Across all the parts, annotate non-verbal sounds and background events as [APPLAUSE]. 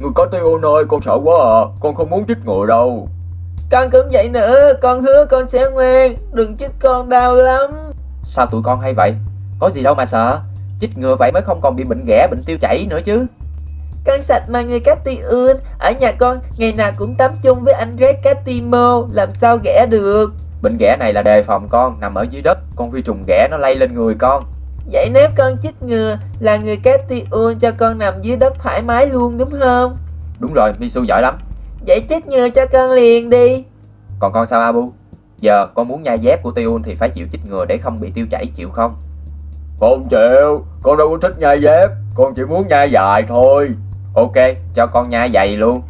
Người có tiêu ơi, con sợ quá à. Con không muốn chích ngừa đâu. Con cũng vậy nữa, con hứa con sẽ ngoan, đừng chích con đau lắm. Sao tụi con hay vậy? Có gì đâu mà sợ. Chích ngừa vậy mới không còn bị bệnh ghẻ, bệnh tiêu chảy nữa chứ. Con sạch mà người Catiun, ở nhà con ngày nào cũng tắm chung với anh Red Catimo, làm sao ghẻ được. Bệnh ghẻ này là đề phòng con, nằm ở dưới đất, con vi trùng ghẻ nó lây lên người con. Vậy nếu con chích ngừa là người Catiun cho con nằm dưới đất thoải mái luôn đúng không? Đúng rồi, Misu giỏi lắm. Vậy chích ngừa cho con liền đi. Còn con sao Abu? Giờ con muốn nhai dép của Tiun thì phải chịu chích ngừa để không bị tiêu chảy chịu không? Không chịu, con đâu có thích nhai dép, con chỉ muốn nhai dài thôi. Ok, cho con nhai giày luôn.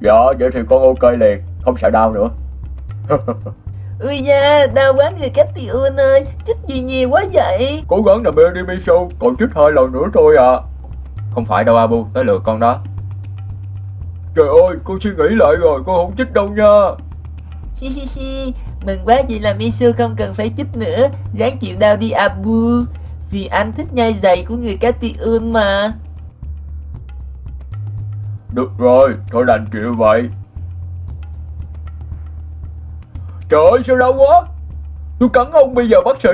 Dạ, vậy thì con ok liền, không sợ đau nữa. [LAUGHS] Ui da, đau quá người Catiun ơi, chích gì nhiều quá vậy? Cố gắng nằm yên đi Misu, còn chích hai lần nữa thôi à. Không phải đâu Abu, tới lượt con đó. Trời ơi, con suy nghĩ lại rồi, con không chích đâu nha. Hi hi hi, mừng quá vậy là Misu không cần phải chích nữa, ráng chịu đau đi Abu. Vì anh thích nhai giày của người Catiun mà. Được rồi, thôi đành chịu vậy. Trời ơi, sao đau quá? Tôi cắn ông bây giờ bác sĩ.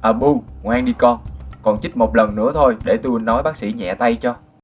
Abu, ngoan đi con. Còn chích một lần nữa thôi để tôi nói bác sĩ nhẹ tay cho.